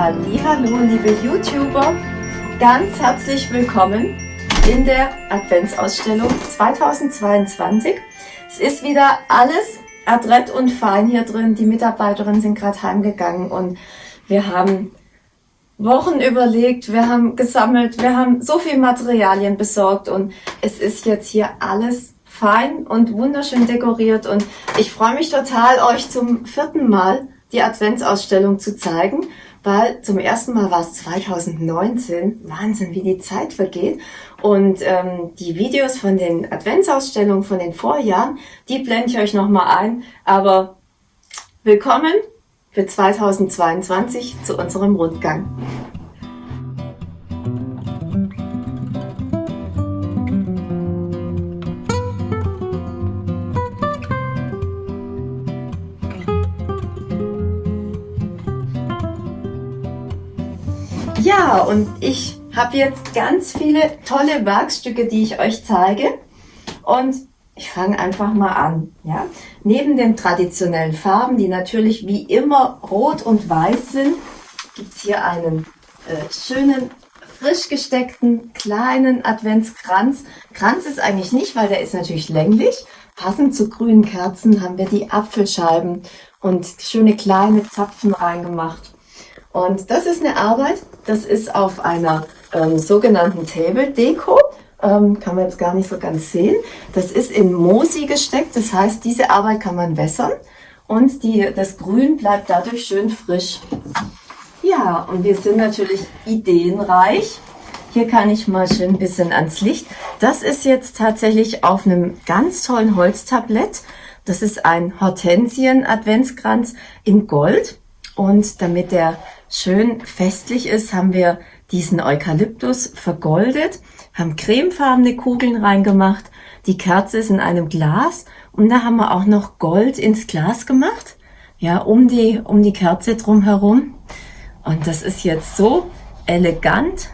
Hallo, liebe YouTuber, ganz herzlich willkommen in der Adventsausstellung 2022. Es ist wieder alles adrett und fein hier drin. Die Mitarbeiterinnen sind gerade heimgegangen und wir haben Wochen überlegt, wir haben gesammelt, wir haben so viel Materialien besorgt und es ist jetzt hier alles fein und wunderschön dekoriert und ich freue mich total, euch zum vierten Mal die Adventsausstellung zu zeigen, weil zum ersten Mal war es 2019. Wahnsinn, wie die Zeit vergeht. Und ähm, die Videos von den Adventsausstellungen von den Vorjahren, die blende ich euch nochmal ein. Aber willkommen für 2022 zu unserem Rundgang. Ja, und ich habe jetzt ganz viele tolle Werkstücke, die ich euch zeige. Und ich fange einfach mal an. Ja? Neben den traditionellen Farben, die natürlich wie immer rot und weiß sind, gibt es hier einen äh, schönen, frisch gesteckten kleinen Adventskranz. Kranz ist eigentlich nicht, weil der ist natürlich länglich. Passend zu grünen Kerzen haben wir die Apfelscheiben und schöne kleine Zapfen reingemacht. Und das ist eine Arbeit, das ist auf einer ähm, sogenannten Table Deko. Ähm, kann man jetzt gar nicht so ganz sehen. Das ist in Mosi gesteckt, das heißt, diese Arbeit kann man wässern und die, das Grün bleibt dadurch schön frisch. Ja, und wir sind natürlich ideenreich. Hier kann ich mal schön ein bisschen ans Licht. Das ist jetzt tatsächlich auf einem ganz tollen Holztablett. Das ist ein Hortensien-Adventskranz in Gold. Und damit der schön festlich ist, haben wir diesen Eukalyptus vergoldet, haben cremefarbene Kugeln reingemacht. Die Kerze ist in einem Glas und da haben wir auch noch Gold ins Glas gemacht, ja, um die, um die Kerze drumherum. Und das ist jetzt so elegant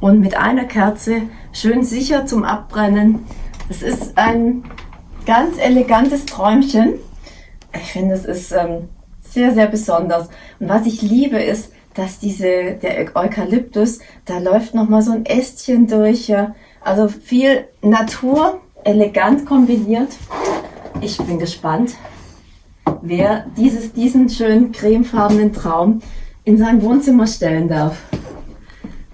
und mit einer Kerze schön sicher zum Abbrennen. Das ist ein ganz elegantes Träumchen. Ich finde, es ist ähm, sehr, sehr besonders. Und was ich liebe ist, dass diese, der Eukalyptus, da läuft nochmal so ein Ästchen durch. Ja. Also viel Natur, elegant kombiniert. Ich bin gespannt, wer dieses, diesen schönen cremefarbenen Traum in sein Wohnzimmer stellen darf.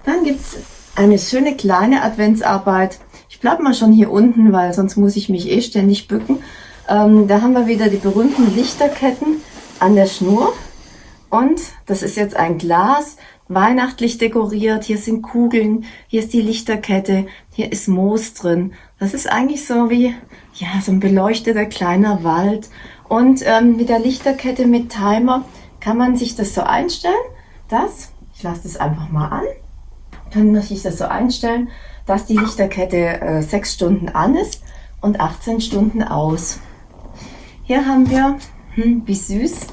Dann gibt's eine schöne kleine Adventsarbeit. Ich bleib mal schon hier unten, weil sonst muss ich mich eh ständig bücken. Ähm, da haben wir wieder die berühmten Lichterketten an der Schnur. Und das ist jetzt ein Glas, weihnachtlich dekoriert. Hier sind Kugeln, hier ist die Lichterkette, hier ist Moos drin. Das ist eigentlich so wie, ja, so ein beleuchteter kleiner Wald. Und ähm, mit der Lichterkette mit Timer kann man sich das so einstellen. Das, ich lasse das einfach mal an. Dann muss ich das so einstellen, dass die Lichterkette äh, 6 Stunden an ist und 18 Stunden aus. Hier haben wir hm, wie süß.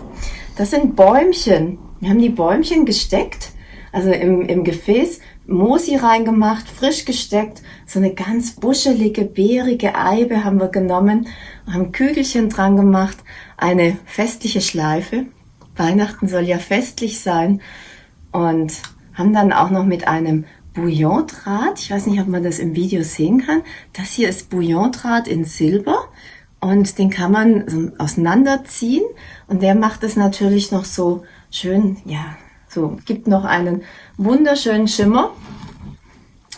Das sind Bäumchen. Wir haben die Bäumchen gesteckt, also im, im Gefäß, Mosi reingemacht, frisch gesteckt. So eine ganz buschelige, beerige Eibe haben wir genommen, haben Kügelchen dran gemacht, eine festliche Schleife. Weihnachten soll ja festlich sein. Und haben dann auch noch mit einem Bouillondraht, ich weiß nicht, ob man das im Video sehen kann, das hier ist Bouillondraht in Silber und den kann man so auseinanderziehen und der macht es natürlich noch so schön, ja, so gibt noch einen wunderschönen Schimmer.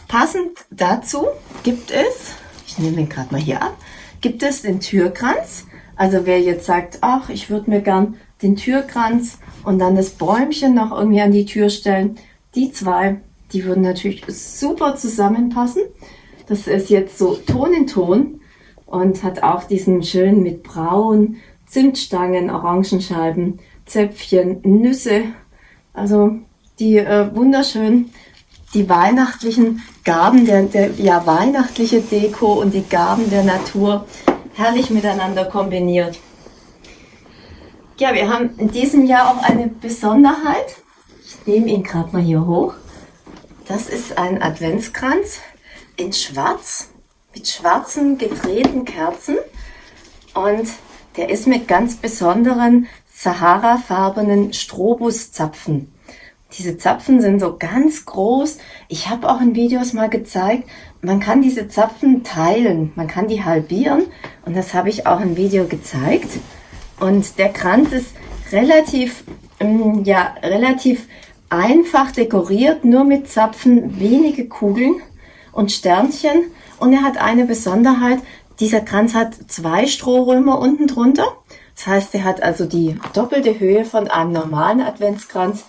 Passend dazu gibt es, ich nehme den gerade mal hier ab, gibt es den Türkranz. Also wer jetzt sagt, ach, ich würde mir gern den Türkranz und dann das Bäumchen noch irgendwie an die Tür stellen, die zwei, die würden natürlich super zusammenpassen. Das ist jetzt so Ton in Ton und hat auch diesen schönen mit Braun, Zimtstangen, Orangenscheiben, Zäpfchen, Nüsse. Also die äh, wunderschön, die weihnachtlichen Gaben, der, der ja weihnachtliche Deko und die Gaben der Natur herrlich miteinander kombiniert. Ja, wir haben in diesem Jahr auch eine Besonderheit. Ich nehme ihn gerade mal hier hoch. Das ist ein Adventskranz in Schwarz mit schwarzen gedrehten Kerzen und der ist mit ganz besonderen Sahara-farbenen Strobuszapfen Diese Zapfen sind so ganz groß. Ich habe auch in Videos mal gezeigt, man kann diese Zapfen teilen, man kann die halbieren und das habe ich auch im Video gezeigt. Und der Kranz ist relativ, ähm, ja, relativ einfach dekoriert, nur mit Zapfen, wenige Kugeln und Sternchen. Und er hat eine Besonderheit, dieser Kranz hat zwei Strohrömer unten drunter. Das heißt, er hat also die doppelte Höhe von einem normalen Adventskranz.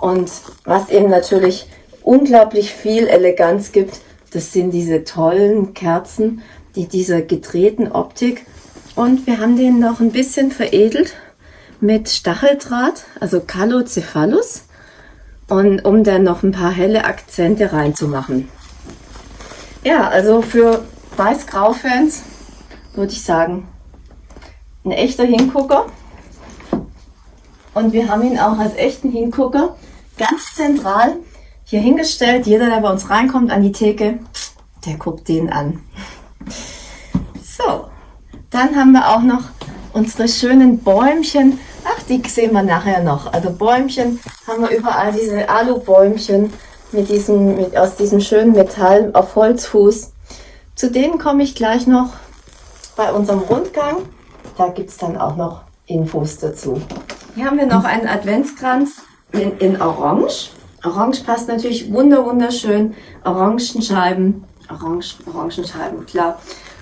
Und was eben natürlich unglaublich viel Eleganz gibt, das sind diese tollen Kerzen, die dieser gedrehten Optik. Und wir haben den noch ein bisschen veredelt mit Stacheldraht, also Calocephalus. Und um dann noch ein paar helle Akzente reinzumachen. Ja, also für Weiß-Grau-Fans würde ich sagen, ein echter Hingucker. Und wir haben ihn auch als echten Hingucker ganz zentral hier hingestellt. Jeder, der bei uns reinkommt an die Theke, der guckt den an. So, dann haben wir auch noch unsere schönen Bäumchen. Ach, die sehen wir nachher noch. Also Bäumchen haben wir überall diese Alubäumchen mit diesem, mit, aus diesem schönen Metall auf Holzfuß. Zu denen komme ich gleich noch bei unserem Rundgang. Da gibt es dann auch noch Infos dazu. Hier haben wir noch einen Adventskranz in, in Orange. Orange passt natürlich wunder wunderschön. Orangenscheiben, Orange, Orangenscheiben, klar.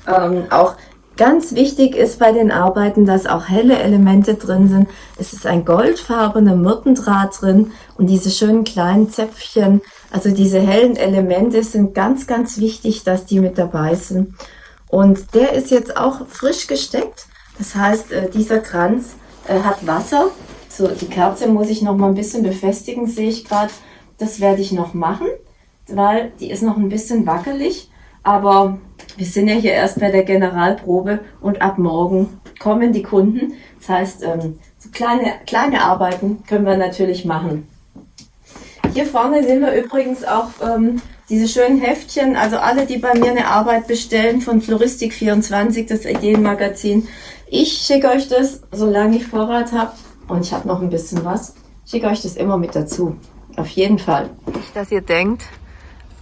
Ähm, auch ganz wichtig ist bei den Arbeiten, dass auch helle Elemente drin sind. Es ist ein goldfarbener Myrtendraht drin und diese schönen kleinen Zäpfchen. Also diese hellen Elemente sind ganz, ganz wichtig, dass die mit dabei sind. Und der ist jetzt auch frisch gesteckt. Das heißt, äh, dieser Kranz äh, hat Wasser. So, die Kerze muss ich noch mal ein bisschen befestigen, sehe ich gerade. Das werde ich noch machen, weil die ist noch ein bisschen wackelig. Aber wir sind ja hier erst bei der Generalprobe und ab morgen kommen die Kunden. Das heißt, ähm, so kleine, kleine Arbeiten können wir natürlich machen. Hier vorne sehen wir übrigens auch ähm, diese schönen Heftchen, also alle, die bei mir eine Arbeit bestellen von Floristik24, das Ideenmagazin. Ich schicke euch das, solange ich Vorrat habe und ich habe noch ein bisschen was, schicke euch das immer mit dazu. Auf jeden Fall. Nicht, dass ihr denkt,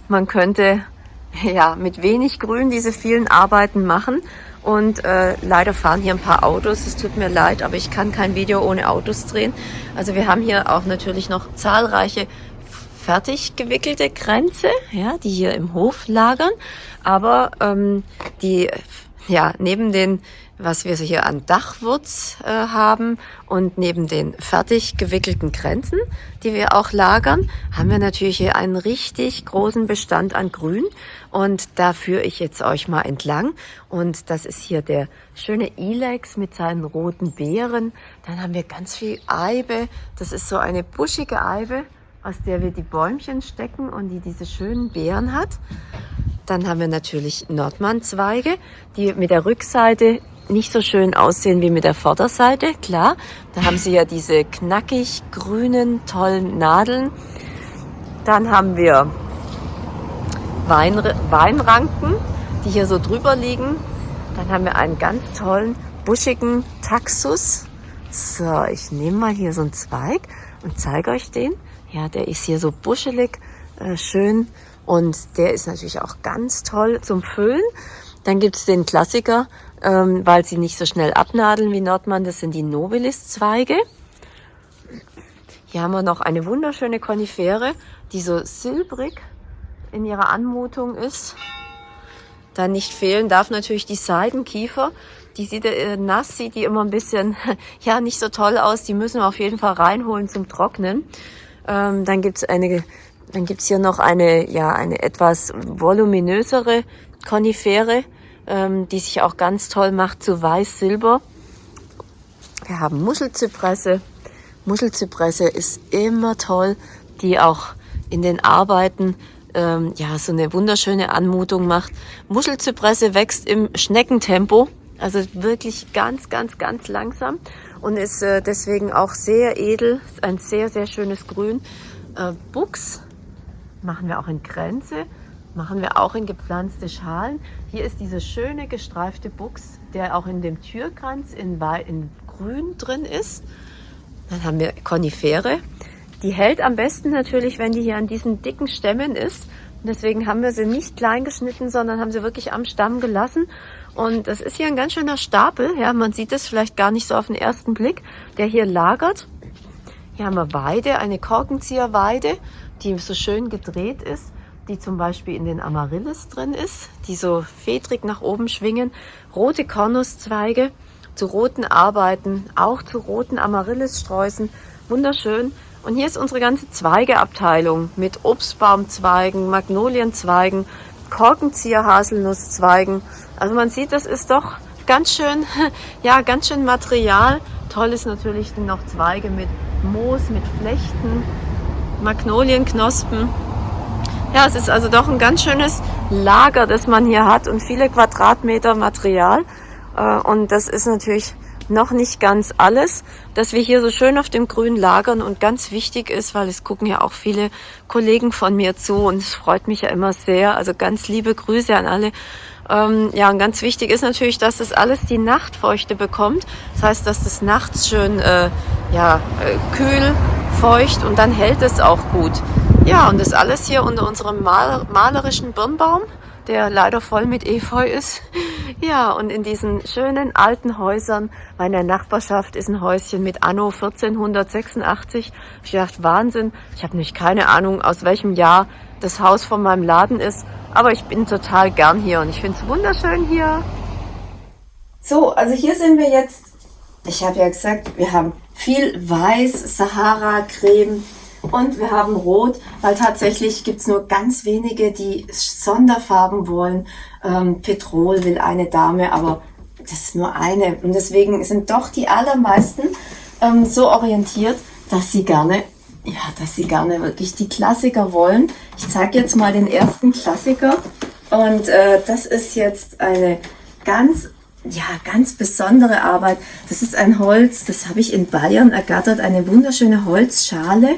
man könnte ja mit wenig Grün diese vielen Arbeiten machen. Und äh, leider fahren hier ein paar Autos. Es tut mir leid, aber ich kann kein Video ohne Autos drehen. Also wir haben hier auch natürlich noch zahlreiche fertig gewickelte Kränze, ja, die hier im Hof lagern. Aber ähm, die, ja, neben den, was wir hier an Dachwurz äh, haben und neben den fertig gewickelten Kränzen, die wir auch lagern, haben wir natürlich hier einen richtig großen Bestand an Grün. Und da führe ich jetzt euch mal entlang. Und das ist hier der schöne Ilex mit seinen roten Beeren. Dann haben wir ganz viel Eibe. Das ist so eine buschige Eibe aus der wir die Bäumchen stecken und die diese schönen Beeren hat. Dann haben wir natürlich Nordmann-Zweige, die mit der Rückseite nicht so schön aussehen wie mit der Vorderseite. Klar, da haben sie ja diese knackig grünen, tollen Nadeln. Dann haben wir Wein, Weinranken, die hier so drüber liegen. Dann haben wir einen ganz tollen, buschigen Taxus. So, ich nehme mal hier so einen Zweig und zeige euch den. Ja, der ist hier so buschelig, äh, schön und der ist natürlich auch ganz toll zum Füllen. Dann gibt's den Klassiker, ähm, weil sie nicht so schnell abnadeln wie Nordmann, das sind die Nobilis-Zweige. Hier haben wir noch eine wunderschöne Konifere, die so silbrig in ihrer Anmutung ist. Dann nicht fehlen darf natürlich die Seidenkiefer. Die sieht äh, nass, sieht die immer ein bisschen, ja, nicht so toll aus. Die müssen wir auf jeden Fall reinholen zum Trocknen. Ähm, dann gibt's eine, dann gibt's hier noch eine, ja, eine etwas voluminösere Konifere, ähm, die sich auch ganz toll macht zu Weiß-Silber. Wir haben Muschelzypresse. Muschelzypresse ist immer toll, die auch in den Arbeiten ähm, ja so eine wunderschöne Anmutung macht. Muschelzypresse wächst im Schneckentempo, also wirklich ganz, ganz, ganz langsam und ist äh, deswegen auch sehr edel. Ist ein sehr, sehr schönes Grün. Äh, Buchs machen wir auch in Kränze, machen wir auch in gepflanzte Schalen. Hier ist dieser schöne gestreifte Buchs, der auch in dem Türkranz in, in Grün drin ist. Dann haben wir Konifere. Die hält am besten natürlich, wenn die hier an diesen dicken Stämmen ist. Deswegen haben wir sie nicht klein geschnitten, sondern haben sie wirklich am Stamm gelassen. Und das ist hier ein ganz schöner Stapel. Ja, man sieht es vielleicht gar nicht so auf den ersten Blick, der hier lagert. Hier haben wir Weide, eine Korkenzieherweide, die so schön gedreht ist, die zum Beispiel in den Amaryllis drin ist, die so fedrig nach oben schwingen. Rote Kornuszweige zu roten Arbeiten, auch zu roten Amaryllissträußen. Wunderschön. Und hier ist unsere ganze Zweigeabteilung mit Obstbaumzweigen, Magnolienzweigen, Korkenzieher-Haselnusszweigen. Also man sieht, das ist doch ganz schön, ja, ganz schön Material. Toll ist natürlich noch Zweige mit Moos, mit Flechten, Magnolienknospen. Ja, es ist also doch ein ganz schönes Lager, das man hier hat und viele Quadratmeter Material. Äh, und das ist natürlich noch nicht ganz alles, dass wir hier so schön auf dem Grün lagern und ganz wichtig ist, weil es gucken ja auch viele Kollegen von mir zu und es freut mich ja immer sehr. Also ganz liebe Grüße an alle. Ähm, ja, und ganz wichtig ist natürlich, dass das alles die Nachtfeuchte bekommt. Das heißt, dass das nachts schön äh, ja, äh, kühl, feucht und dann hält es auch gut. Ja, und das alles hier unter unserem mal malerischen Birnbaum der leider voll mit Efeu ist. Ja, und in diesen schönen alten Häusern, meiner Nachbarschaft ist ein Häuschen mit Anno 1486. Ich dachte, Wahnsinn. Ich habe nämlich keine Ahnung, aus welchem Jahr das Haus von meinem Laden ist. Aber ich bin total gern hier und ich finde es wunderschön hier. So, also hier sind wir jetzt. Ich habe ja gesagt, wir haben viel Weiß, Sahara-Creme, und wir haben Rot, weil tatsächlich gibt's nur ganz wenige, die Sonderfarben wollen. Ähm, Petrol will eine Dame, aber das ist nur eine. Und deswegen sind doch die allermeisten ähm, so orientiert, dass sie gerne, ja, dass sie gerne wirklich die Klassiker wollen. Ich zeige jetzt mal den ersten Klassiker. Und äh, das ist jetzt eine ganz ja, ganz besondere Arbeit. Das ist ein Holz, das habe ich in Bayern ergattert, eine wunderschöne Holzschale.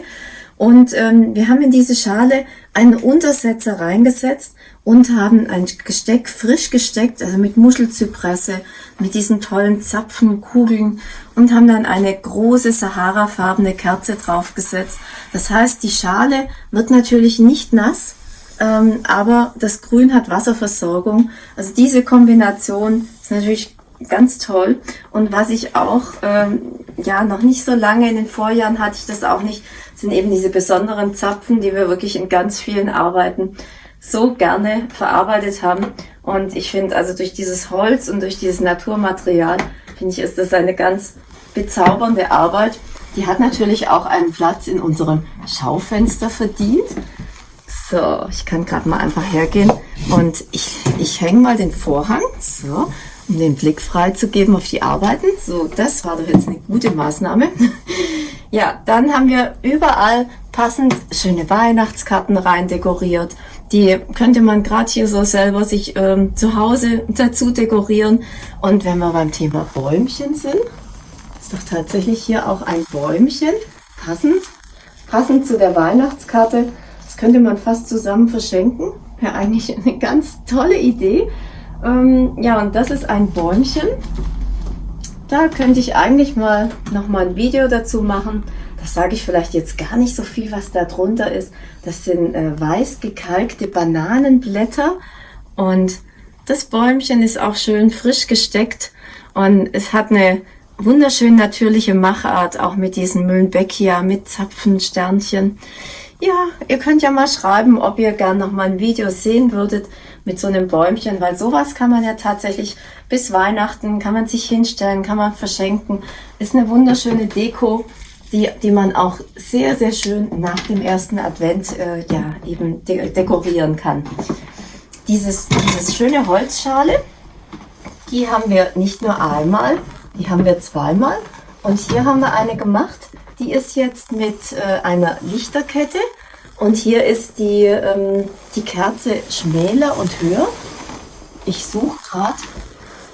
Und ähm, wir haben in diese Schale einen Untersetzer reingesetzt und haben ein Gesteck frisch gesteckt, also mit Muschelzypresse, mit diesen tollen Zapfenkugeln und haben dann eine große Sahara-farbene Kerze draufgesetzt. Das heißt, die Schale wird natürlich nicht nass, ähm, aber das Grün hat Wasserversorgung. Also diese Kombination ist natürlich ganz toll. Und was ich auch, ähm, ja, noch nicht so lange in den Vorjahren hatte ich das auch nicht, sind eben diese besonderen Zapfen, die wir wirklich in ganz vielen Arbeiten so gerne verarbeitet haben. Und ich finde, also durch dieses Holz und durch dieses Naturmaterial, finde ich, ist das eine ganz bezaubernde Arbeit. Die hat natürlich auch einen Platz in unserem Schaufenster verdient. So, ich kann gerade mal einfach hergehen und ich, ich hänge mal den Vorhang. So, um den Blick freizugeben auf die Arbeiten. So, das war doch jetzt eine gute Maßnahme. ja, dann haben wir überall passend schöne Weihnachtskarten rein dekoriert. Die könnte man gerade hier so selber sich ähm, zu Hause dazu dekorieren. Und wenn wir beim Thema Bäumchen sind, ist doch tatsächlich hier auch ein Bäumchen passend, passend zu der Weihnachtskarte. Das könnte man fast zusammen verschenken. Wäre eigentlich eine ganz tolle Idee. Ähm, ja, und das ist ein Bäumchen. Da könnte ich eigentlich mal noch mal ein Video dazu machen. Das sage ich vielleicht jetzt gar nicht so viel, was da drunter ist. Das sind äh, weiß gekalkte Bananenblätter und das Bäumchen ist auch schön frisch gesteckt und es hat eine wunderschön natürliche Machart, auch mit diesen Mühlenbeckia, mit Zapfensternchen. Ja, ihr könnt ja mal schreiben, ob ihr gern noch mal ein Video sehen würdet mit so einem Bäumchen, weil sowas kann man ja tatsächlich bis Weihnachten, kann man sich hinstellen, kann man verschenken. Ist eine wunderschöne Deko, die, die man auch sehr, sehr schön nach dem ersten Advent äh, ja, eben de dekorieren kann. Dieses, dieses schöne Holzschale, die haben wir nicht nur einmal, die haben wir zweimal. Und hier haben wir eine gemacht, die ist jetzt mit äh, einer Lichterkette und hier ist die, ähm, die Kerze schmäler und höher. Ich suche gerade,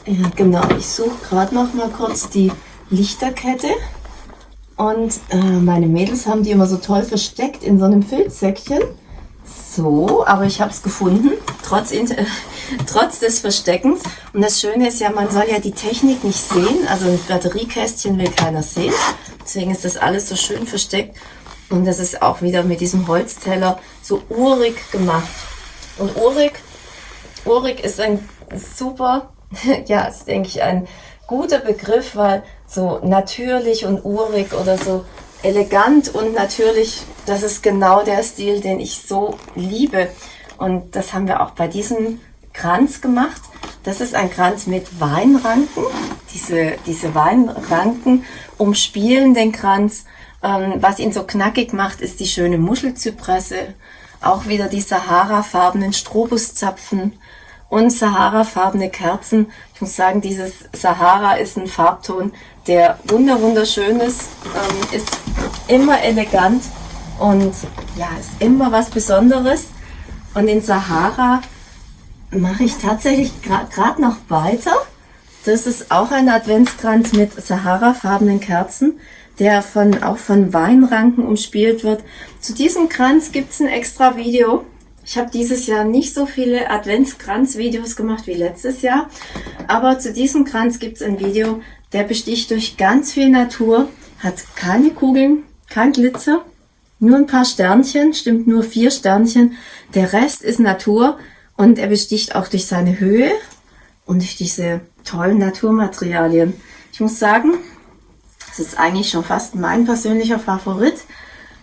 ja genau, ich suche gerade noch mal kurz die Lichterkette. Und äh, meine Mädels haben die immer so toll versteckt in so einem Filzsäckchen. So, aber ich habe es gefunden, trotz, äh, trotz des Versteckens. Und das Schöne ist ja, man soll ja die Technik nicht sehen. Also ein Batteriekästchen will keiner sehen. Deswegen ist das alles so schön versteckt. Und das ist auch wieder mit diesem Holzteller so urig gemacht. Und urig, urig ist ein super, ja, ist denke ich ein guter Begriff, weil so natürlich und urig oder so elegant und natürlich, das ist genau der Stil, den ich so liebe. Und das haben wir auch bei diesem Kranz gemacht. Das ist ein Kranz mit Weinranken. Diese, diese Weinranken umspielen den Kranz. Ähm, was ihn so knackig macht, ist die schöne Muschelzypresse. Auch wieder die Sahara-farbenen Strobuszapfen und Sahara-farbene Kerzen. Ich muss sagen, dieses Sahara ist ein Farbton, der wunder wunderschön ist, ähm, ist immer elegant und ja, ist immer was Besonderes. Und in Sahara mache ich tatsächlich gerade noch weiter. Das ist auch ein Adventskranz mit Sahara-farbenen Kerzen, der von, auch von Weinranken umspielt wird. Zu diesem Kranz gibt's ein extra Video. Ich habe dieses Jahr nicht so viele Adventskranz-Videos gemacht wie letztes Jahr, aber zu diesem Kranz gibt's ein Video, der besticht durch ganz viel Natur, hat keine Kugeln, kein Glitzer, nur ein paar Sternchen, stimmt nur vier Sternchen. Der Rest ist Natur und er besticht auch durch seine Höhe und durch diese tollen Naturmaterialien. Ich muss sagen, das ist eigentlich schon fast mein persönlicher Favorit.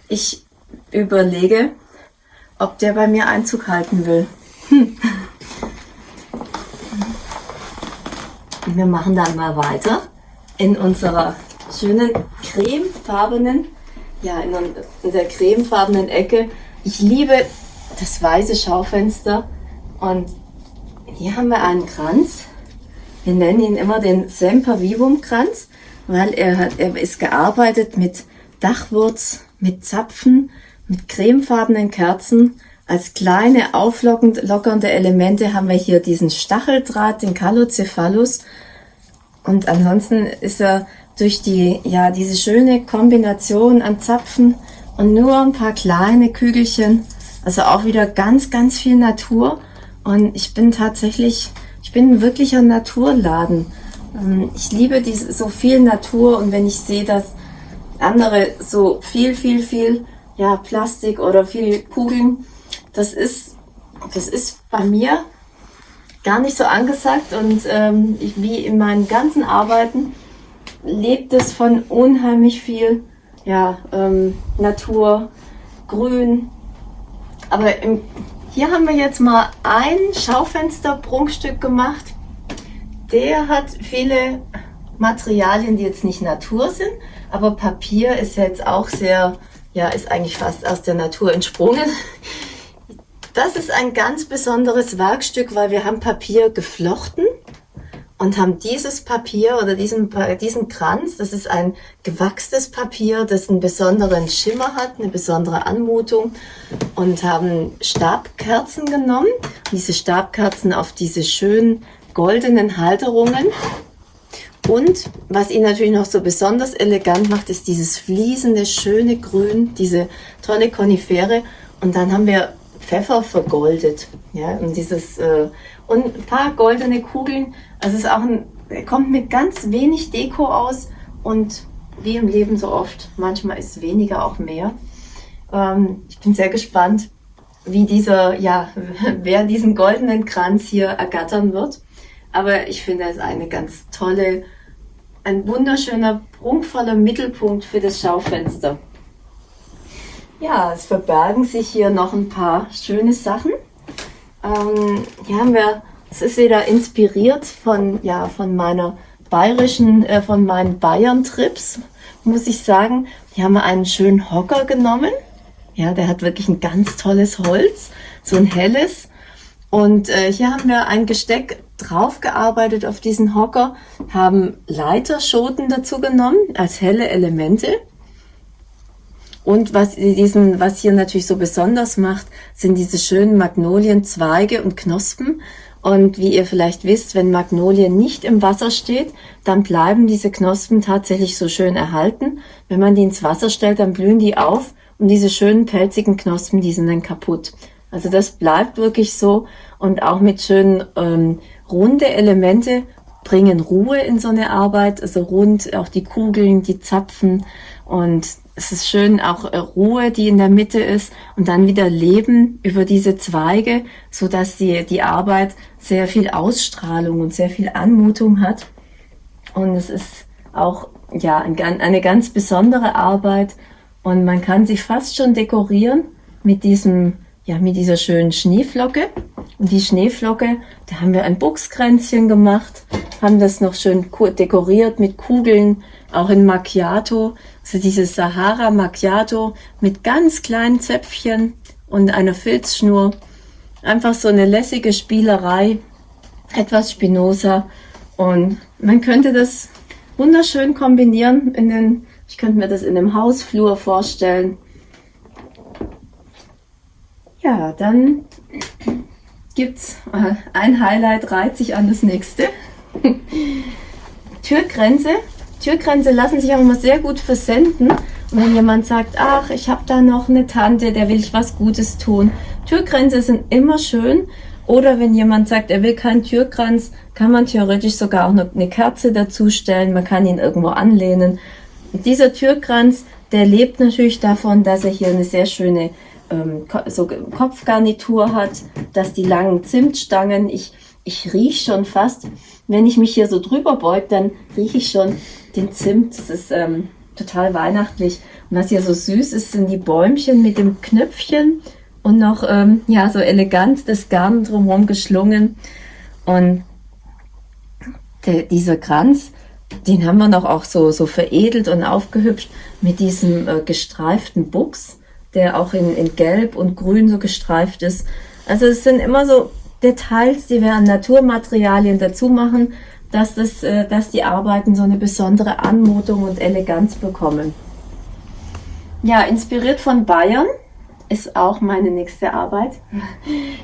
Ich überlege, ob der bei mir Einzug halten will. Hm. Wir machen dann mal weiter in unserer schönen cremefarbenen, ja, in der cremefarbenen Ecke. Ich liebe das weiße Schaufenster und hier haben wir einen Kranz. Wir nennen ihn immer den Sempervivum Kranz, weil er, hat, er ist gearbeitet mit Dachwurz, mit Zapfen, mit cremefarbenen Kerzen. Als kleine auflockernde Elemente haben wir hier diesen Stacheldraht, den Calocephalus. Und ansonsten ist er durch die, ja, diese schöne Kombination an Zapfen und nur ein paar kleine Kügelchen, also auch wieder ganz, ganz viel Natur. Und ich bin tatsächlich, ich bin ein wirklicher Naturladen. Ähm, ich liebe diese, so viel Natur und wenn ich sehe, dass andere so viel, viel, viel, ja, Plastik oder viel Kugeln, das ist, das ist bei mir gar nicht so angesagt und ähm, ich, wie in meinen ganzen Arbeiten lebt es von unheimlich viel ja, ähm, Natur, Grün. Aber im, hier haben wir jetzt mal ein Schaufenster-Prunkstück gemacht. Der hat viele Materialien, die jetzt nicht Natur sind, aber Papier ist jetzt auch sehr, ja, ist eigentlich fast aus der Natur entsprungen. Das ist ein ganz besonderes Werkstück, weil wir haben Papier geflochten und haben dieses Papier oder diesen, diesen Kranz, das ist ein gewachstes Papier, das einen besonderen Schimmer hat, eine besondere Anmutung und haben Stabkerzen genommen, diese Stabkerzen auf diese schönen goldenen Halterungen und was ihn natürlich noch so besonders elegant macht, ist dieses fließende, schöne Grün, diese tolle Konifere und dann haben wir Pfeffer vergoldet, ja, und dieses äh, und ein paar goldene Kugeln. Also es ist auch ein, kommt mit ganz wenig Deko aus und wie im Leben so oft, manchmal ist weniger auch mehr. Ähm, ich bin sehr gespannt, wie dieser, ja, wer diesen goldenen Kranz hier ergattern wird. Aber ich finde es eine ganz tolle, ein wunderschöner, prunkvoller Mittelpunkt für das Schaufenster. Ja, es verbergen sich hier noch ein paar schöne Sachen. Ähm, hier haben wir, es ist wieder inspiriert von, ja, von meiner bayerischen, äh, von meinen Bayern-Trips, muss ich sagen. Hier haben wir einen schönen Hocker genommen. Ja, der hat wirklich ein ganz tolles Holz, so ein helles. Und äh, hier haben wir ein Gesteck draufgearbeitet auf diesen Hocker, haben Leiterschoten dazu genommen als helle Elemente. Und was, diesen, was hier natürlich so besonders macht, sind diese schönen Magnolienzweige und Knospen. Und wie ihr vielleicht wisst, wenn Magnolie nicht im Wasser steht, dann bleiben diese Knospen tatsächlich so schön erhalten. Wenn man die ins Wasser stellt, dann blühen die auf und diese schönen pelzigen Knospen, die sind dann kaputt. Also das bleibt wirklich so und auch mit schönen ähm, runde Elemente bringen Ruhe in so eine Arbeit, also rund, auch die Kugeln, die Zapfen und es ist schön auch äh, Ruhe, die in der Mitte ist und dann wieder Leben über diese Zweige, so dass die, die Arbeit sehr viel Ausstrahlung und sehr viel Anmutung hat. Und es ist auch, ja, eine ganz besondere Arbeit und man kann sie fast schon dekorieren mit diesem, ja, mit dieser schönen Schneeflocke. Und die Schneeflocke, da haben wir ein Buchskränzchen gemacht, haben das noch schön dekoriert mit Kugeln, auch in Macchiato. Also dieses Sahara Macchiato mit ganz kleinen Zäpfchen und einer Filzschnur. Einfach so eine lässige Spielerei, etwas Spinoza. Und man könnte das wunderschön kombinieren in den, ich könnte mir das in einem Hausflur vorstellen. Ja, dann gibt's äh, ein Highlight, reiht sich an das nächste. Türgrenze. Türgrenze lassen sich auch immer sehr gut versenden. Und wenn jemand sagt, ach, ich habe da noch eine Tante, der will ich was Gutes tun. Türgrenze sind immer schön. Oder wenn jemand sagt, er will keinen Türkranz, kann man theoretisch sogar auch noch eine Kerze dazustellen. Man kann ihn irgendwo anlehnen. Und dieser Türkranz, der lebt natürlich davon, dass er hier eine sehr schöne ähm, so Kopfgarnitur hat, dass die langen Zimtstangen, ich, ich rieche schon fast, wenn ich mich hier so drüber beug, dann rieche ich schon den Zimt. Das ist ähm, total weihnachtlich. Und was hier so süß ist, sind die Bäumchen mit dem Knöpfchen und noch ähm, ja so elegant das Garn drumherum geschlungen. Und der, dieser Kranz, den haben wir noch auch so, so veredelt und aufgehübscht mit diesem äh, gestreiften Buchs der auch in, in Gelb und Grün so gestreift ist. Also es sind immer so Details, die wir an Naturmaterialien dazu machen, dass, das, äh, dass die Arbeiten so eine besondere Anmutung und Eleganz bekommen. Ja, inspiriert von Bayern ist auch meine nächste Arbeit.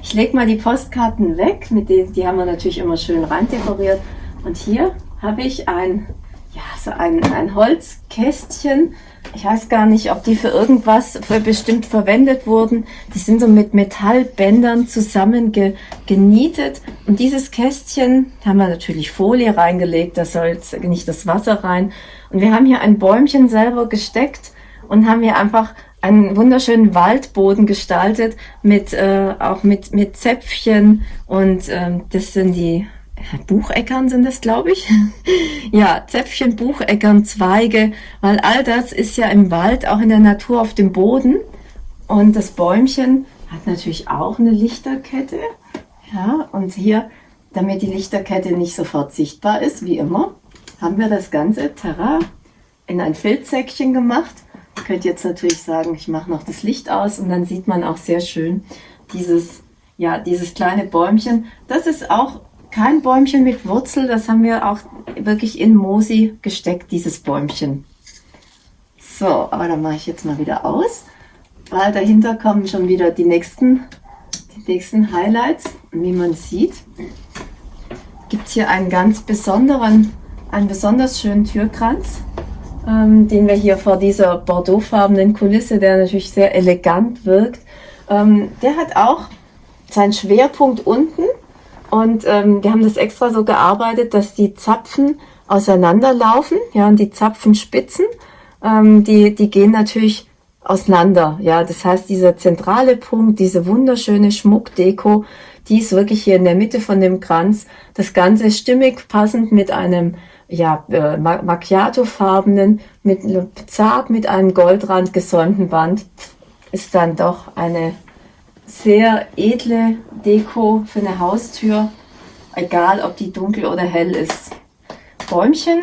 Ich lege mal die Postkarten weg, mit denen, die haben wir natürlich immer schön rein dekoriert. Und hier habe ich ein, ja, so ein, ein Holzkästchen ich weiß gar nicht, ob die für irgendwas für bestimmt verwendet wurden. Die sind so mit Metallbändern zusammen ge, genietet. Und dieses Kästchen haben wir natürlich Folie reingelegt, da soll nicht das Wasser rein. Und wir haben hier ein Bäumchen selber gesteckt und haben hier einfach einen wunderschönen Waldboden gestaltet mit äh, auch mit mit Zäpfchen und ähm, das sind die Bucheckern sind das, glaube ich. ja, Zäpfchen, Bucheckern, Zweige, weil all das ist ja im Wald, auch in der Natur auf dem Boden. Und das Bäumchen hat natürlich auch eine Lichterkette. Ja, und hier, damit die Lichterkette nicht sofort sichtbar ist, wie immer, haben wir das ganze Terra in ein Filzsäckchen gemacht. Ihr könnt jetzt natürlich sagen, ich mache noch das Licht aus und dann sieht man auch sehr schön dieses, ja, dieses kleine Bäumchen. Das ist auch kein Bäumchen mit Wurzel, das haben wir auch wirklich in Mosi gesteckt, dieses Bäumchen. So, aber dann mache ich jetzt mal wieder aus, weil dahinter kommen schon wieder die nächsten, die nächsten Highlights. wie man sieht, gibt es hier einen ganz besonderen, einen besonders schönen Türkranz, ähm, den wir hier vor dieser bordeauxfarbenen Kulisse, der natürlich sehr elegant wirkt, ähm, der hat auch seinen Schwerpunkt unten und ähm, wir haben das extra so gearbeitet, dass die Zapfen auseinanderlaufen, ja, und die Zapfenspitzen, ähm, die, die gehen natürlich auseinander, ja. Das heißt, dieser zentrale Punkt, diese wunderschöne Schmuckdeko, die ist wirklich hier in der Mitte von dem Kranz. Das Ganze stimmig passend mit einem ja, äh, Macchiato-farbenen, mit, zart mit einem Goldrand gesäumten Band, ist dann doch eine sehr edle Deko für eine Haustür, egal ob die dunkel oder hell ist. Bäumchen,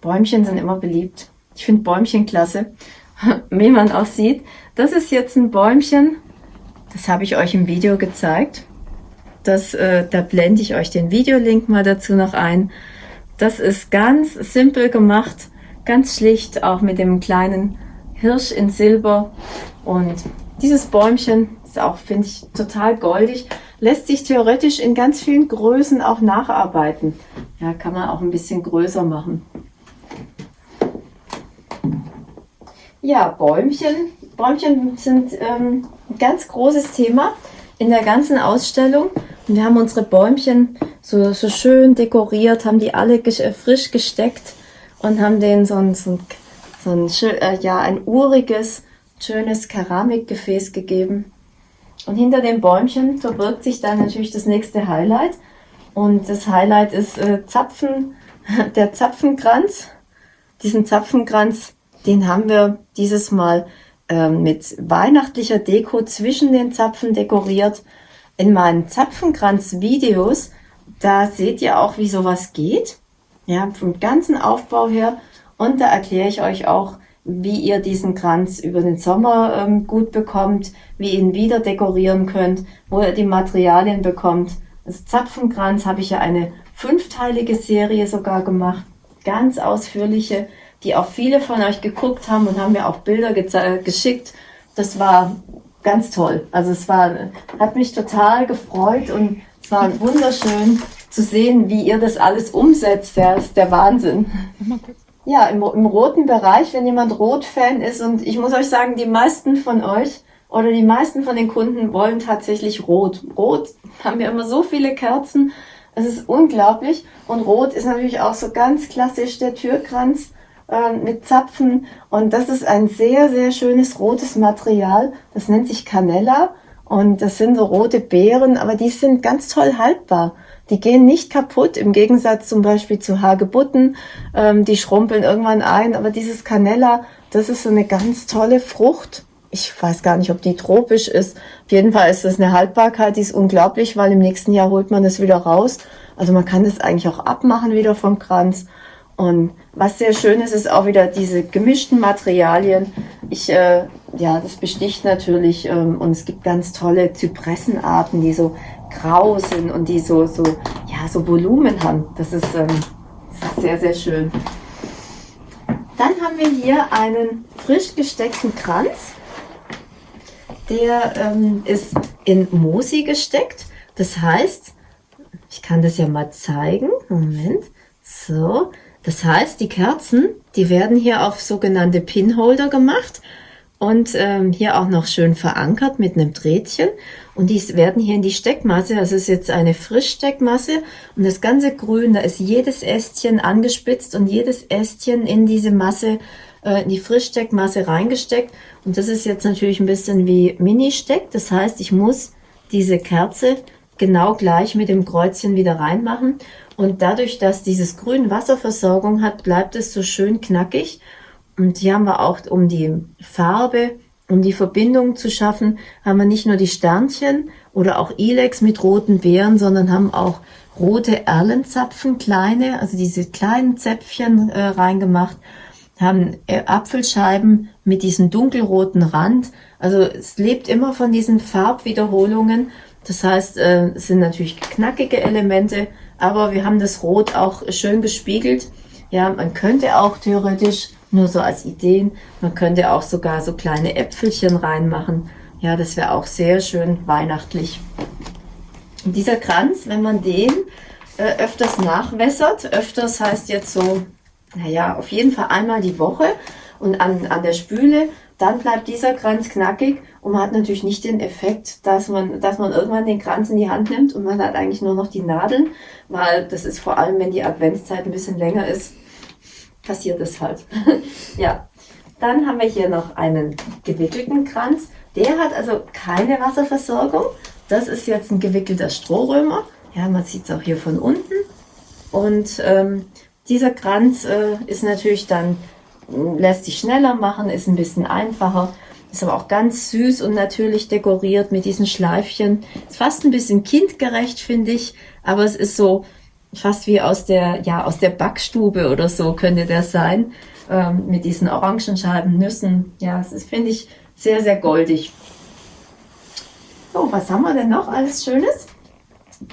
Bäumchen sind immer beliebt. Ich finde Bäumchen klasse, wie man auch sieht. Das ist jetzt ein Bäumchen, das habe ich euch im Video gezeigt. Das, äh, da blende ich euch den Videolink mal dazu noch ein. Das ist ganz simpel gemacht, ganz schlicht, auch mit dem kleinen Hirsch in Silber. Und dieses Bäumchen ist auch, finde ich, total goldig. Lässt sich theoretisch in ganz vielen Größen auch nacharbeiten. Ja, kann man auch ein bisschen größer machen. Ja, Bäumchen. Bäumchen sind ähm, ein ganz großes Thema in der ganzen Ausstellung. Und wir haben unsere Bäumchen so, so schön dekoriert, haben die alle frisch gesteckt und haben denen so ein, so ein so ein, äh, ja, ein uriges, schönes Keramikgefäß gegeben. Und hinter dem Bäumchen verbirgt sich dann natürlich das nächste Highlight. Und das Highlight ist äh, Zapfen, der Zapfenkranz. Diesen Zapfenkranz, den haben wir dieses Mal äh, mit weihnachtlicher Deko zwischen den Zapfen dekoriert. In meinen Zapfenkranz-Videos, da seht ihr auch, wie sowas geht. Ja, vom ganzen Aufbau her. Und da erkläre ich euch auch, wie ihr diesen Kranz über den Sommer ähm, gut bekommt, wie ihr ihn wieder dekorieren könnt, wo ihr die Materialien bekommt. Also Zapfenkranz habe ich ja eine fünfteilige Serie sogar gemacht, ganz ausführliche, die auch viele von euch geguckt haben und haben mir auch Bilder geschickt. Das war ganz toll. Also es war, hat mich total gefreut und es war wunderschön zu sehen, wie ihr das alles umsetzt. Ja, ist der Wahnsinn. Ja, im, im roten Bereich, wenn jemand Rot-Fan ist und ich muss euch sagen, die meisten von euch oder die meisten von den Kunden wollen tatsächlich Rot. Rot haben wir immer so viele Kerzen. Es ist unglaublich. Und Rot ist natürlich auch so ganz klassisch der Türkranz äh, mit Zapfen. Und das ist ein sehr, sehr schönes rotes Material. Das nennt sich Canella. Und das sind so rote Beeren, aber die sind ganz toll haltbar. Die gehen nicht kaputt, im Gegensatz zum Beispiel zu Hagebutten. Ähm, die schrumpeln irgendwann ein. Aber dieses Canella, das ist so eine ganz tolle Frucht ich weiß gar nicht, ob die tropisch ist. Auf jeden Fall ist das eine Haltbarkeit, die ist unglaublich, weil im nächsten Jahr holt man das wieder raus. Also man kann das eigentlich auch abmachen wieder vom Kranz. Und was sehr schön ist, ist auch wieder diese gemischten Materialien. Ich, äh, ja, das besticht natürlich ähm, und es gibt ganz tolle Zypressenarten, die so grau sind und die so, so, ja, so Volumen haben. Das ist, ähm, das ist sehr, sehr schön. Dann haben wir hier einen frisch gesteckten Kranz der ähm, ist in Mosi gesteckt. Das heißt, ich kann das ja mal zeigen. Moment. So. Das heißt, die Kerzen, die werden hier auf sogenannte Pinholder gemacht und ähm, hier auch noch schön verankert mit einem Drähtchen. Und die werden hier in die Steckmasse, also es ist jetzt eine Frischsteckmasse und das ganze Grün, da ist jedes Ästchen angespitzt und jedes Ästchen in diese Masse äh, in die Frischsteckmasse reingesteckt. Und das ist jetzt natürlich ein bisschen wie Mini-Steck. Das heißt, ich muss diese Kerze genau gleich mit dem Kreuzchen wieder reinmachen. Und dadurch, dass dieses Grün Wasserversorgung hat, bleibt es so schön knackig. Und hier haben wir auch, um die Farbe, um die Verbindung zu schaffen, haben wir nicht nur die Sternchen oder auch Ilex mit roten Beeren, sondern haben auch rote Erlenzapfen, kleine, also diese kleinen Zäpfchen äh, reingemacht haben äh, Apfelscheiben mit diesem dunkelroten Rand. Also es lebt immer von diesen Farbwiederholungen. Das heißt, äh, es sind natürlich knackige Elemente, aber wir haben das Rot auch schön gespiegelt. Ja, man könnte auch theoretisch, nur so als Ideen, man könnte auch sogar so kleine Äpfelchen reinmachen. Ja, das wäre auch sehr schön weihnachtlich. Und dieser Kranz, wenn man den äh, öfters nachwässert, öfters heißt jetzt so naja, auf jeden Fall einmal die Woche und an, an der Spüle, dann bleibt dieser Kranz knackig und man hat natürlich nicht den Effekt, dass man, dass man irgendwann den Kranz in die Hand nimmt und man hat eigentlich nur noch die Nadeln, weil das ist vor allem, wenn die Adventszeit ein bisschen länger ist, passiert das halt. ja. Dann haben wir hier noch einen gewickelten Kranz. Der hat also keine Wasserversorgung. Das ist jetzt ein gewickelter Strohrömer. Ja, man sieht es auch hier von unten. Und ähm, dieser Kranz äh, ist natürlich dann, lässt sich schneller machen, ist ein bisschen einfacher, ist aber auch ganz süß und natürlich dekoriert mit diesen Schleifchen. Ist fast ein bisschen kindgerecht, finde ich, aber es ist so fast wie aus der, ja, aus der Backstube oder so könnte der sein, ähm, mit diesen Orangenscheiben, Nüssen. Ja, es ist, finde ich, sehr, sehr goldig. So, was haben wir denn noch alles Schönes?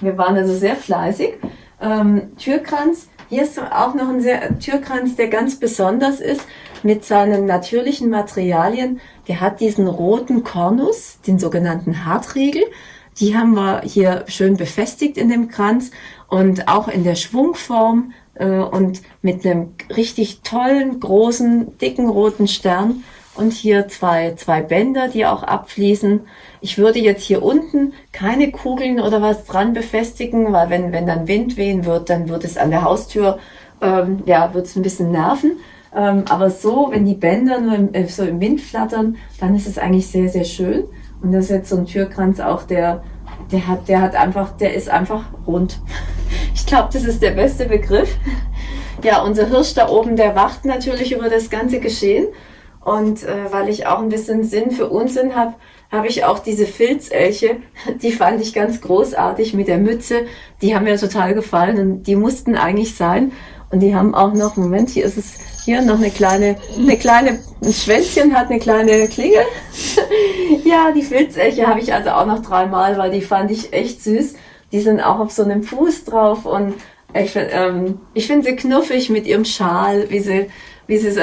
Wir waren also sehr fleißig. Ähm, Türkranz hier ist auch noch ein sehr, Türkranz, der ganz besonders ist mit seinen natürlichen Materialien. Der hat diesen roten Kornus, den sogenannten Hartriegel. Die haben wir hier schön befestigt in dem Kranz und auch in der Schwungform äh, und mit einem richtig tollen, großen, dicken roten Stern und hier zwei, zwei Bänder, die auch abfließen. Ich würde jetzt hier unten keine Kugeln oder was dran befestigen, weil wenn, wenn dann Wind wehen wird, dann wird es an der Haustür, ähm, ja, wird es ein bisschen nerven. Ähm, aber so, wenn die Bänder nur im, äh, so im Wind flattern, dann ist es eigentlich sehr, sehr schön. Und das ist jetzt so ein Türkranz auch, der, der hat, der hat einfach, der ist einfach rund. Ich glaube, das ist der beste Begriff. Ja, unser Hirsch da oben, der wacht natürlich über das ganze Geschehen. Und äh, weil ich auch ein bisschen Sinn für Unsinn habe, habe ich auch diese Filzelche, die fand ich ganz großartig mit der Mütze. Die haben mir total gefallen und die mussten eigentlich sein. Und die haben auch noch, Moment, hier ist es, hier noch eine kleine, eine kleine, ein Schwänzchen hat eine kleine Klingel. ja, die Filzelche habe ich also auch noch dreimal, weil die fand ich echt süß. Die sind auch auf so einem Fuß drauf und ich, ähm, ich finde sie knuffig mit ihrem Schal, wie sie, wie sie,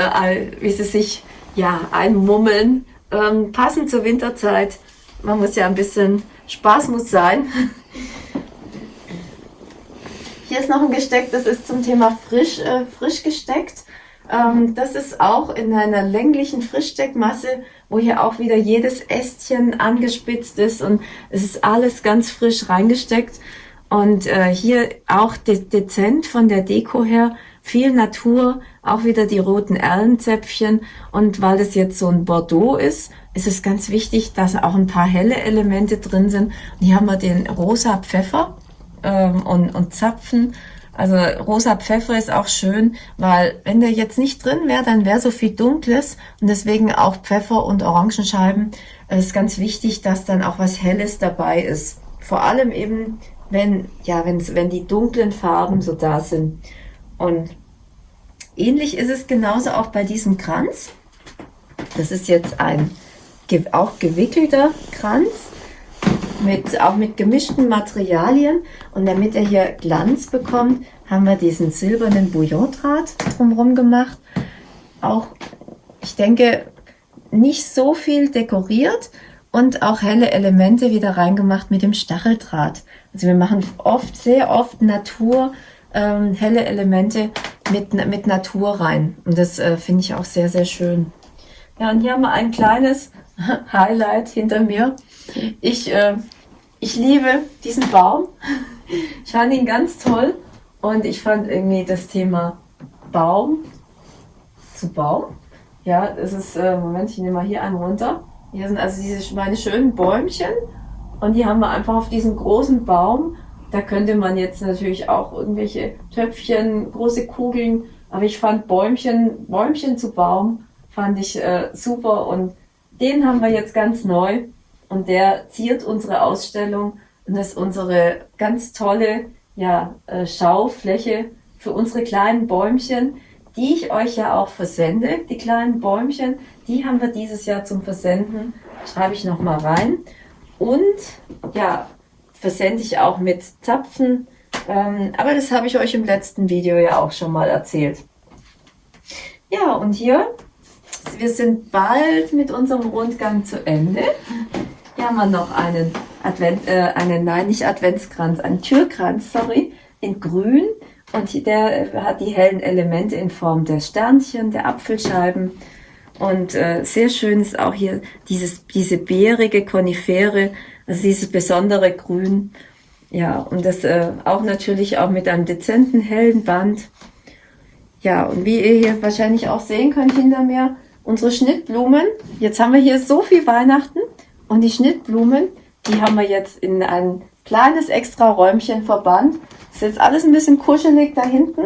wie sie sich ja einmummeln. Ähm, passend zur Winterzeit. Man muss ja ein bisschen Spaß muss sein. Hier ist noch ein Gesteck, das ist zum Thema frisch, äh, frisch gesteckt. Ähm, das ist auch in einer länglichen Frischsteckmasse, wo hier auch wieder jedes Ästchen angespitzt ist und es ist alles ganz frisch reingesteckt. Und äh, hier auch de dezent von der Deko her, viel Natur, auch wieder die roten Erlenzäpfchen. Und weil das jetzt so ein Bordeaux ist, ist es ganz wichtig, dass auch ein paar helle Elemente drin sind. Und hier haben wir den rosa Pfeffer ähm, und, und Zapfen. Also rosa Pfeffer ist auch schön, weil wenn der jetzt nicht drin wäre, dann wäre so viel Dunkles und deswegen auch Pfeffer und Orangenscheiben. Es ist ganz wichtig, dass dann auch was Helles dabei ist. Vor allem eben, wenn, ja, wenn die dunklen Farben so da sind. Und ähnlich ist es genauso auch bei diesem Kranz. Das ist jetzt ein auch gewickelter Kranz mit, auch mit gemischten Materialien. Und damit er hier Glanz bekommt, haben wir diesen silbernen Bouillondraht drumherum gemacht. Auch, ich denke, nicht so viel dekoriert und auch helle Elemente wieder reingemacht mit dem Stacheldraht. Also wir machen oft, sehr oft Natur, ähm, helle Elemente mit, mit Natur rein. Und das äh, finde ich auch sehr, sehr schön. Ja, und hier haben wir ein kleines Highlight hinter mir. Ich äh, ich liebe diesen Baum. Ich fand ihn ganz toll und ich fand irgendwie das Thema Baum zu Baum. Ja, das ist, äh, Moment, ich nehme mal hier einen runter. Hier sind also diese meine schönen Bäumchen und die haben wir einfach auf diesem großen Baum. Da könnte man jetzt natürlich auch irgendwelche Töpfchen, große Kugeln, aber ich fand Bäumchen, Bäumchen zu Baum fand ich äh, super und den haben wir jetzt ganz neu und der ziert unsere Ausstellung und ist unsere ganz tolle ja, äh, Schaufläche für unsere kleinen Bäumchen, die ich euch ja auch versende. Die kleinen Bäumchen, die haben wir dieses Jahr zum Versenden. Schreibe ich nochmal rein. Und ja, versende ich auch mit Zapfen. Ähm, aber das habe ich euch im letzten Video ja auch schon mal erzählt. Ja, und hier, wir sind bald mit unserem Rundgang zu Ende. Hier haben wir noch einen Advent, äh, einen, nein, nicht Adventskranz, einen Türkranz, sorry, in grün. Und der hat die hellen Elemente in Form der Sternchen, der Apfelscheiben. Und äh, sehr schön ist auch hier dieses, diese beerige Konifere, also dieses besondere Grün. Ja, und das äh, auch natürlich auch mit einem dezenten hellen Band. Ja, und wie ihr hier wahrscheinlich auch sehen könnt hinter mir, unsere Schnittblumen. Jetzt haben wir hier so viel Weihnachten. Und die Schnittblumen, die haben wir jetzt in ein kleines extra Räumchen verbannt. ist jetzt alles ein bisschen kuschelig da hinten.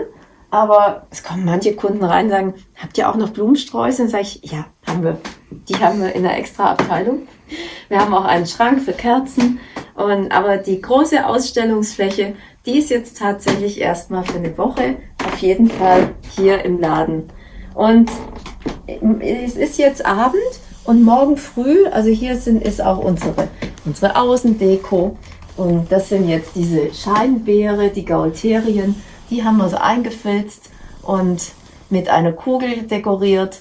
Aber es kommen manche Kunden rein und sagen, habt ihr auch noch Blumensträuße? Und sage ich, ja, haben wir. Die haben wir in einer extra Abteilung. Wir haben auch einen Schrank für Kerzen. Und, aber die große Ausstellungsfläche, die ist jetzt tatsächlich erstmal für eine Woche auf jeden Fall hier im Laden. Und es ist jetzt Abend und morgen früh, also hier sind, ist auch unsere, unsere Außendeko. Und das sind jetzt diese Scheinbeere, die Gaulterien. Die haben wir so eingefilzt und mit einer Kugel dekoriert.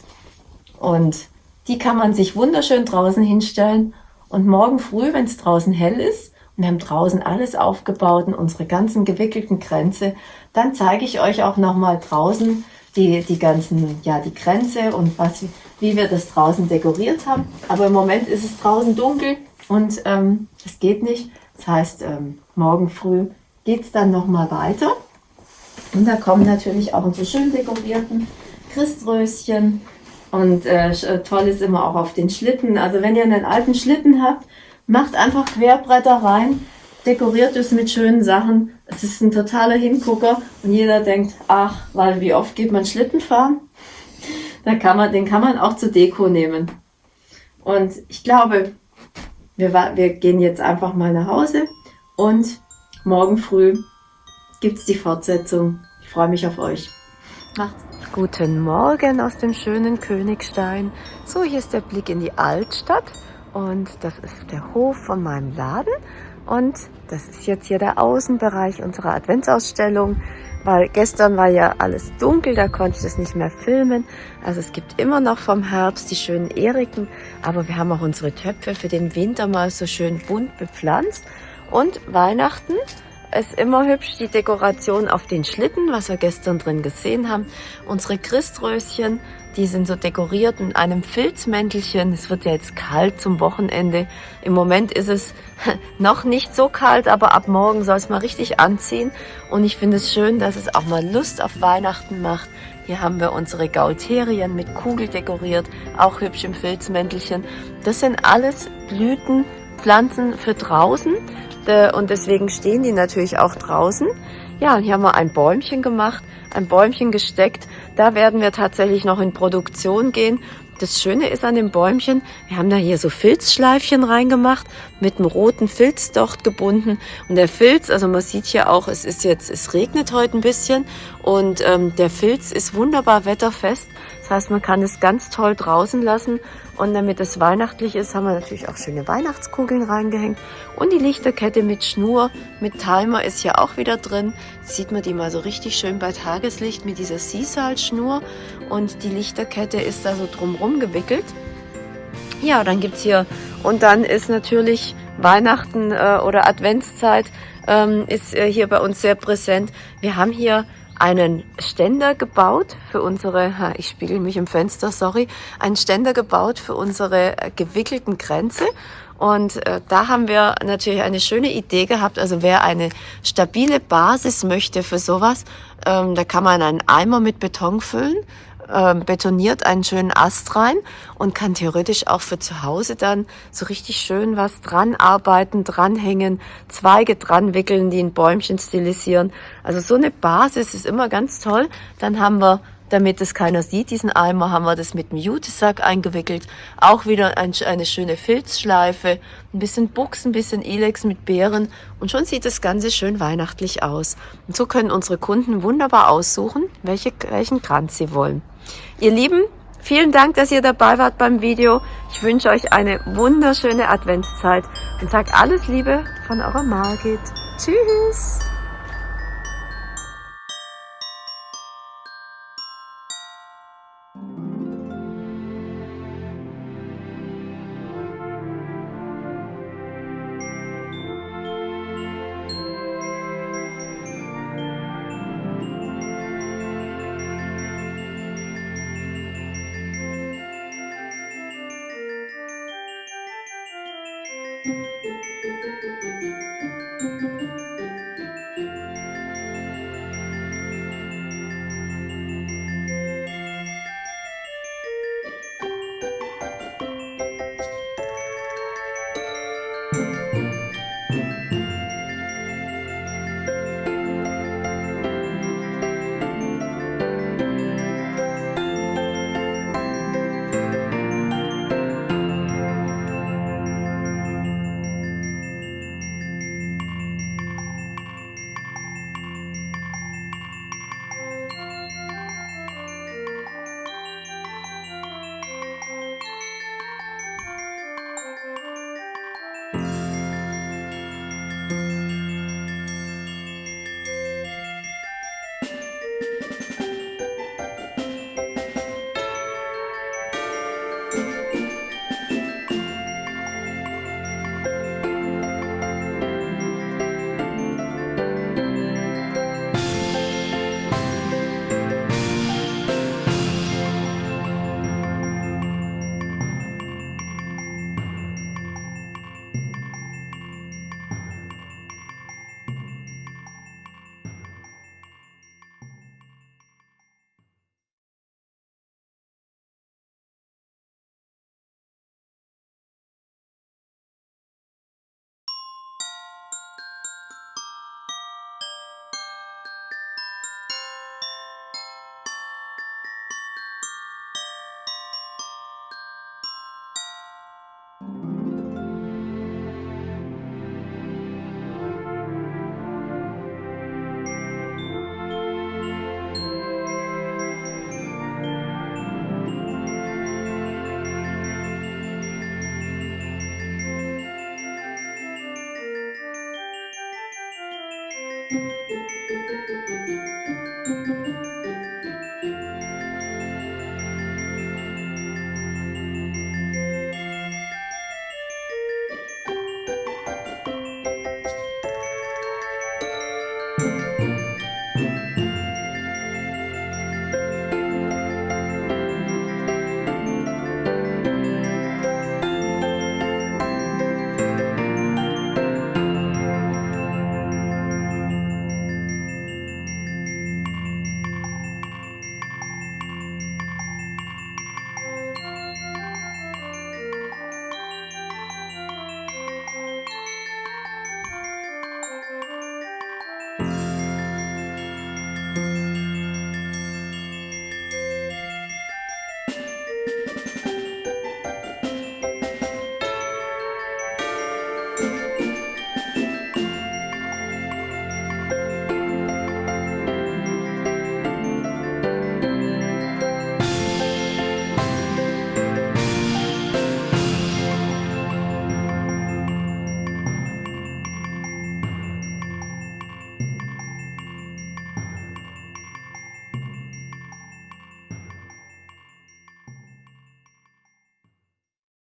Und die kann man sich wunderschön draußen hinstellen. Und morgen früh, wenn es draußen hell ist, und wir haben draußen alles aufgebaut und unsere ganzen gewickelten Kränze, dann zeige ich euch auch nochmal draußen, die, die ganzen, ja, die Grenze und was, wie wir das draußen dekoriert haben. Aber im Moment ist es draußen dunkel und ähm, es geht nicht. Das heißt, ähm, morgen früh geht es dann nochmal weiter. Und da kommen natürlich auch unsere schön dekorierten Christröschen und äh, äh, toll ist immer auch auf den Schlitten. Also wenn ihr einen alten Schlitten habt, macht einfach Querbretter rein, dekoriert es mit schönen Sachen. Es ist ein totaler Hingucker und jeder denkt, ach, weil wie oft geht man Schlitten fahren? Da kann man, den kann man auch zur Deko nehmen. Und ich glaube, wir, wir gehen jetzt einfach mal nach Hause und morgen früh gibt's die Fortsetzung. Ich freue mich auf euch. Macht's. Guten Morgen aus dem schönen Königstein. So, hier ist der Blick in die Altstadt und das ist der Hof von meinem Laden und das ist jetzt hier der Außenbereich unserer Adventsausstellung, weil gestern war ja alles dunkel, da konnte ich das nicht mehr filmen. Also es gibt immer noch vom Herbst die schönen Eriken, aber wir haben auch unsere Töpfe für den Winter mal so schön bunt bepflanzt und Weihnachten ist immer hübsch, die Dekoration auf den Schlitten, was wir gestern drin gesehen haben. Unsere Christröschen, die sind so dekoriert in einem Filzmäntelchen. Es wird ja jetzt kalt zum Wochenende. Im Moment ist es noch nicht so kalt, aber ab morgen soll es mal richtig anziehen. Und ich finde es schön, dass es auch mal Lust auf Weihnachten macht. Hier haben wir unsere Gaulterien mit Kugel dekoriert, auch hübsch im Filzmäntelchen. Das sind alles Blüten, Pflanzen für draußen und deswegen stehen die natürlich auch draußen. Ja, und hier haben wir ein Bäumchen gemacht, ein Bäumchen gesteckt. Da werden wir tatsächlich noch in Produktion gehen. Das Schöne ist an dem Bäumchen, wir haben da hier so Filzschleifchen reingemacht, mit einem roten Filz dort gebunden. Und der Filz, also man sieht hier auch, es ist jetzt, es regnet heute ein bisschen und ähm, der Filz ist wunderbar wetterfest. Das heißt, man kann es ganz toll draußen lassen und damit es weihnachtlich ist, haben wir natürlich auch schöne Weihnachtskugeln reingehängt. Und die Lichterkette mit Schnur, mit Timer ist hier auch wieder drin. Sieht man die mal so richtig schön bei Tageslicht mit dieser Seasal-Schnur. Und die Lichterkette ist da so drumrum gewickelt. Ja, dann gibt's hier, und dann ist natürlich Weihnachten äh, oder Adventszeit ähm, ist äh, hier bei uns sehr präsent. Wir haben hier einen Ständer gebaut für unsere, ich spiegel mich im Fenster, sorry, einen Ständer gebaut für unsere äh, gewickelten Grenze. Und äh, da haben wir natürlich eine schöne Idee gehabt. Also wer eine stabile Basis möchte für sowas, ähm, da kann man einen Eimer mit Beton füllen ähm, betoniert einen schönen Ast rein und kann theoretisch auch für zu Hause dann so richtig schön was dran arbeiten, dranhängen, Zweige dran wickeln, die ein Bäumchen stilisieren. Also so eine Basis ist immer ganz toll. Dann haben wir damit es keiner sieht, diesen Eimer, haben wir das mit dem Jutesack eingewickelt. Auch wieder ein, eine schöne Filzschleife, ein bisschen Buchs, ein bisschen Elex mit Beeren und schon sieht das Ganze schön weihnachtlich aus. Und so können unsere Kunden wunderbar aussuchen, welche, welchen Kranz sie wollen. Ihr Lieben, vielen Dank, dass ihr dabei wart beim Video. Ich wünsche euch eine wunderschöne Adventszeit und sage alles Liebe von eurer Margit. Tschüss!